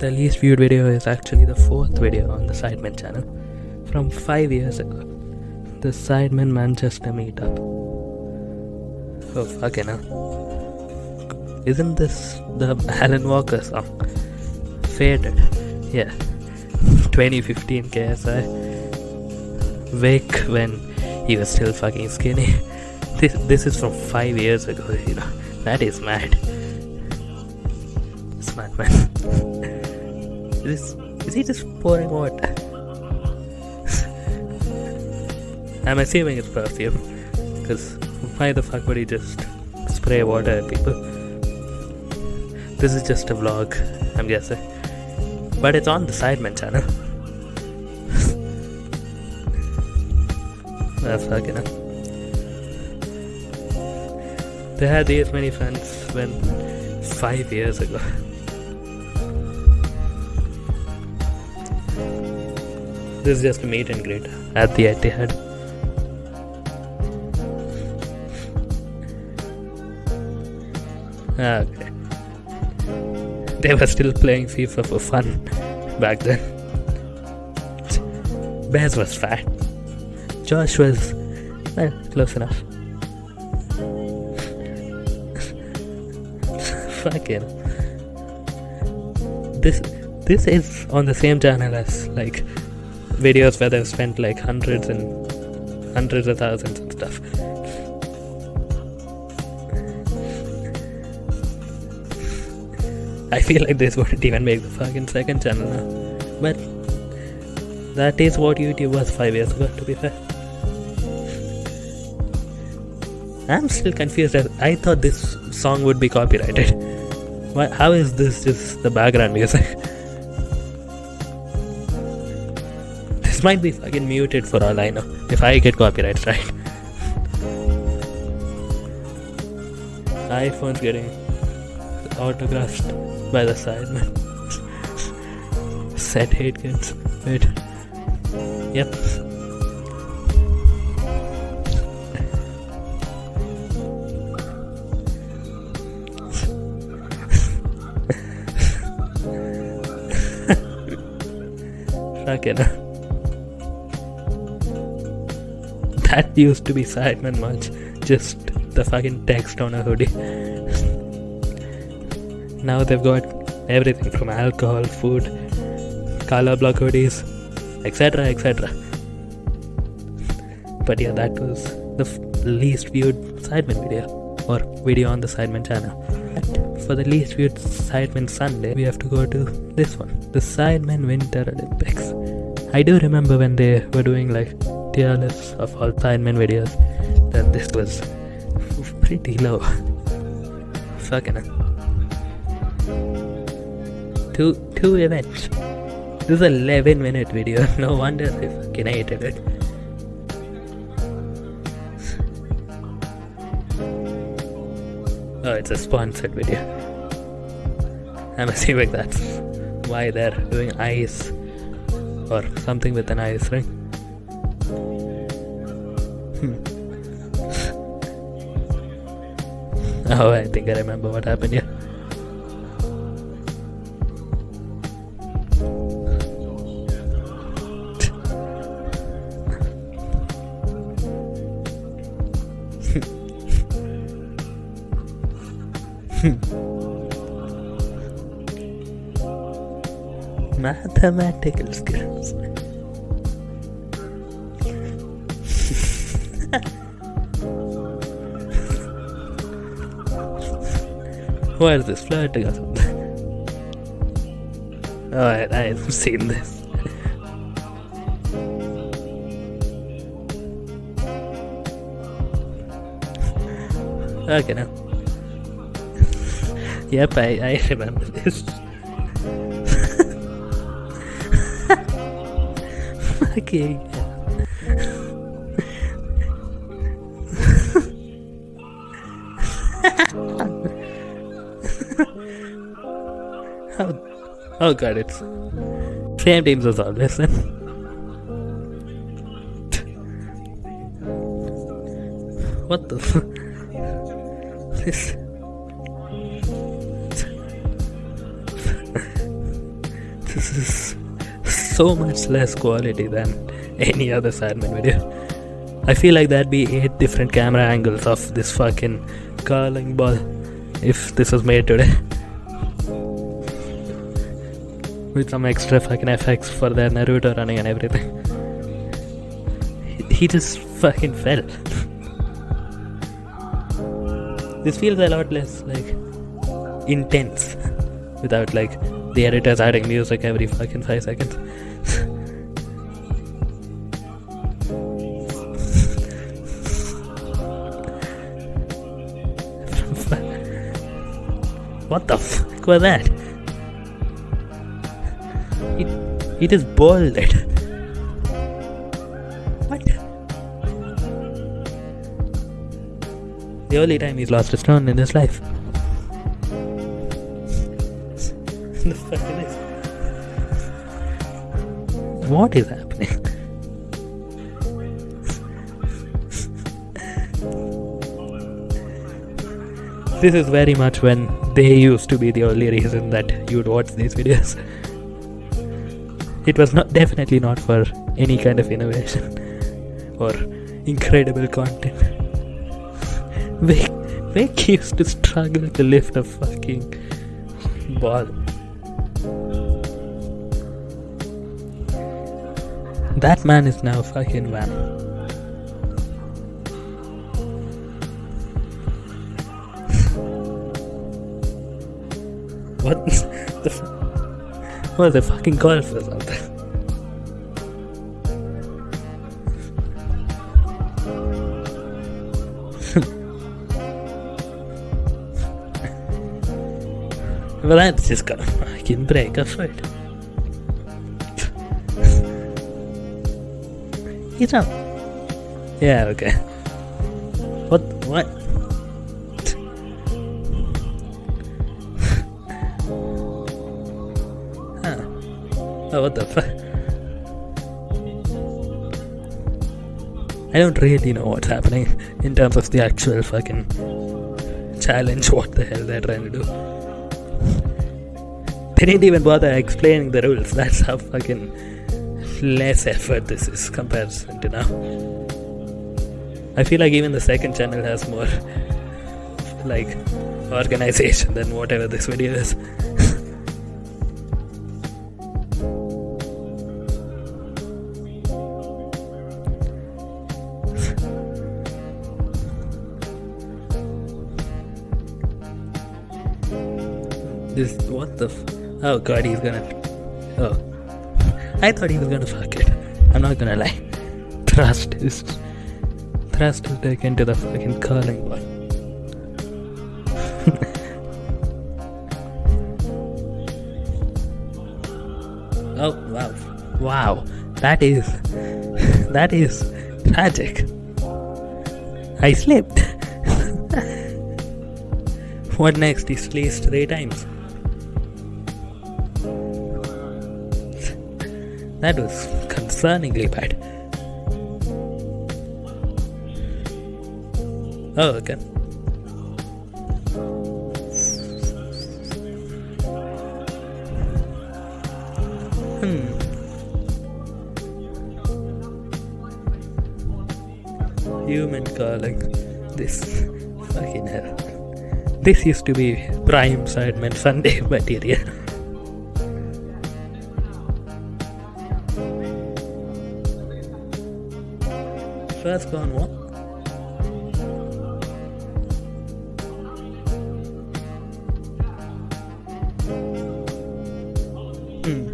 The least viewed video is actually the fourth video on the Sidemen channel from five years ago. The Sidemen Manchester meetup. Oh fucking hell. Isn't this the Alan Walker song? Faded. Yeah. 2015 KSI. Wake when he was still fucking skinny. This this is from five years ago, you know. That is mad. Is, is he just pouring water? I'm assuming it's perfume. Because why the fuck would he just spray water at people? This is just a vlog, I'm guessing. But it's on the Sidemen channel. That's fucking up. They had these many fans when five years ago. This is just a meet and greet at the Etihad. Ah, okay. They were still playing FIFA for fun back then. Bez was fat. Josh was, well, close enough. Fucking. This this is on the same channel as like videos where they've spent like hundreds and hundreds of thousands and stuff. I feel like this wouldn't even make the fucking second channel now. But that is what YouTube was five years ago, to be fair. I'm still confused. I thought this song would be copyrighted. Why, how is this just the background music? This might be fucking muted for all I know. If I get copyright right. iPhone's getting autographed by the Sidemen. Set hate kids. Wait. Yep. Fucking. That used to be Sidemen much. Just the fucking text on a hoodie. now they've got everything from alcohol, food, color block hoodies, etc. etc. But yeah, that was the f- least viewed Sidemen video or video on the Sidemen channel. But for the least viewed Sidemen Sunday, we have to go to this one the Sidemen Winter Olympics. I do remember when they were doing like lists of all Sidemen videos, then this was pretty low. Fucking. Two, two events. This is a 11 minute video. No wonder they fucking hated it. Oh, it's a sponsored video. I'm assuming that's why they're doing ice or something with an ice ring. Oh, I think I remember what happened here. Mathematical skills. Why is this flirting or something? Oh, I, I've seen this. okay, now. yep, I, I remember this. okay. Oh, god, it's same teams as always what the f- this this is so much less quality than any other Sidemen video. I feel like that'd be eight different camera angles of this fucking curling ball if this was made today. With some extra fucking effects for their narrator running and everything. He just fucking fell. this feels a lot less like intense without like the editors adding music every fucking five seconds. what the fuck was that? It is bolded. What? The only time he's lost a stone in his life. What is happening? this is very much when they used to be the only reason that you'd watch these videos. It was not definitely not for any kind of innovation or incredible content. Vic, Vic used to struggle to lift a fucking ball. That man is now fucking van. what the what the fucking golfers out there? well, that's just gonna fucking break a foot. He's up. Yeah, okay. What? What? What the fuck? I don't really know what's happening in terms of the actual fucking challenge. What the hell they're trying to do? They didn't even bother explaining the rules. That's how fucking less effort this is compared to now. I feel like even the second channel has more like organization than whatever this video is. This what the oh god he's gonna oh I thought he was gonna fuck it. I'm not gonna lie. Thrust is thrust is back into the fucking curling ball. oh wow. Wow. That is that is tragic. I slipped. what next? He sliced three times. That was concerningly bad. Oh, okay. Hmm. Human curling. This fucking hell. This used to be prime side Sidemen Sunday material. First gone what? Hmm.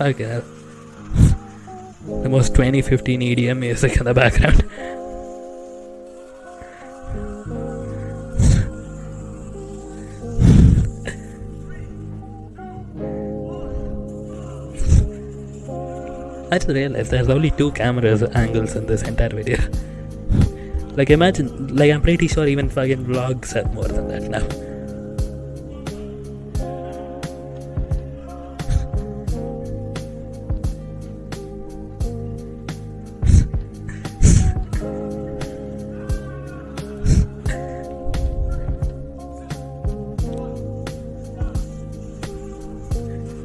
It. The most 2015 EDM music in the background. I just realized there's only two cameras angles in this entire video. like imagine, like I'm pretty sure even fucking vlogs have more than that now.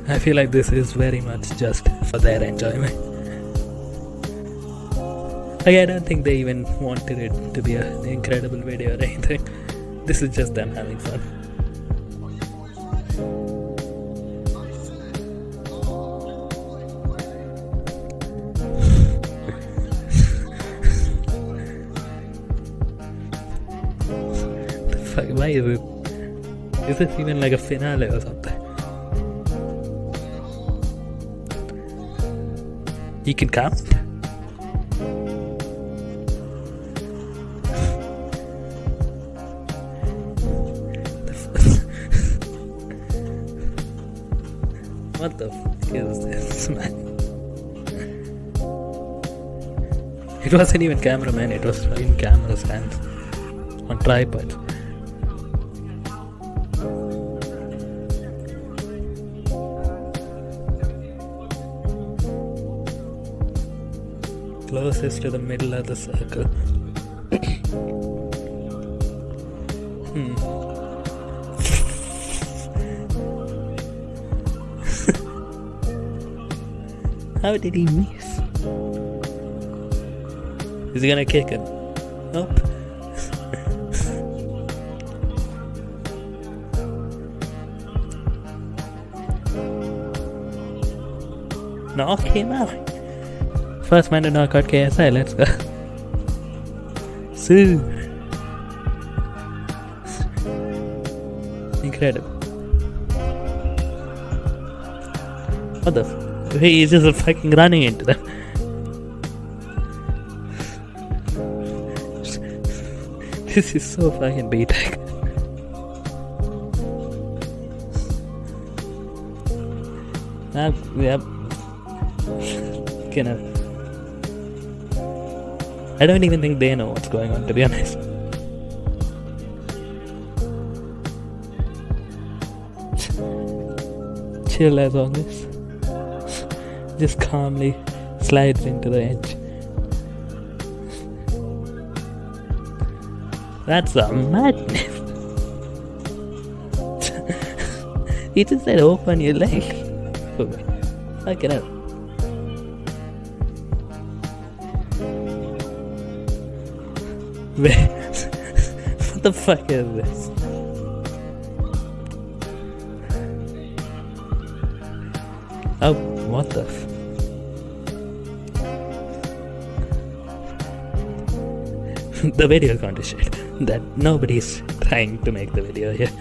I feel like this is very much just for their enjoyment. Like, I don't think they even wanted it to be an incredible video or anything. This is just them having fun. the fuck, why is it? Is this even like a finale or something? You can f- what the is this, man? It wasn't even cameraman, it was in camera stands on tripods. Closest to the middle of the circle. hmm. How did he miss? Is he gonna kick him? Nope. Knock him out. First man to knock out KSI, let's go. Sue. Incredible. What the f- He's just fucking running into them. this is so fucking BTEC. Yep. Kind of. I don't even think they know what's going on, to be honest. Chill as always. Just calmly slides into the edge. That's a madness. he just said open your leg. Fuck it up. what the fuck is this? Oh, what the The video to shit. That nobody's trying to make the video here.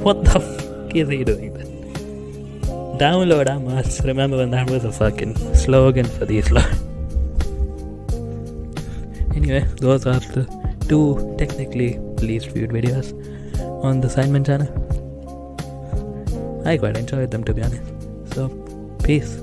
What the fuck is he doing then? Download must. Remember when that was a fucking slogan for these lot. Anyway, those are the two technically least viewed videos on the Sidemen channel. I quite enjoyed them to be honest. So, peace.